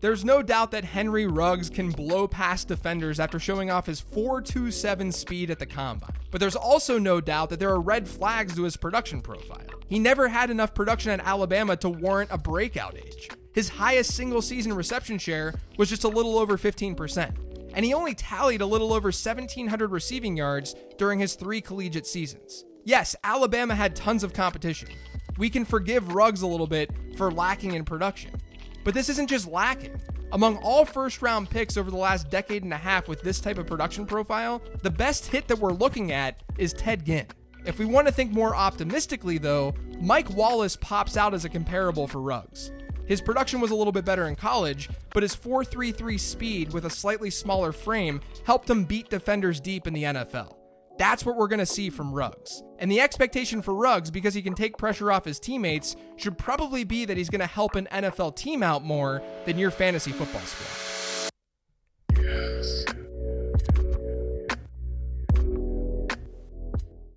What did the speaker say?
There's no doubt that Henry Ruggs can blow past defenders after showing off his 4.27 speed at the combine. But there's also no doubt that there are red flags to his production profile. He never had enough production at Alabama to warrant a breakout age. His highest single season reception share was just a little over 15%, and he only tallied a little over 1,700 receiving yards during his three collegiate seasons. Yes, Alabama had tons of competition. We can forgive Ruggs a little bit for lacking in production. But this isn't just lacking. Among all first round picks over the last decade and a half with this type of production profile, the best hit that we're looking at is Ted Ginn. If we want to think more optimistically, though, Mike Wallace pops out as a comparable for Ruggs. His production was a little bit better in college, but his 4.33 speed with a slightly smaller frame helped him beat defenders deep in the NFL. That's what we're going to see from Ruggs. And the expectation for Ruggs, because he can take pressure off his teammates, should probably be that he's going to help an NFL team out more than your fantasy football squad.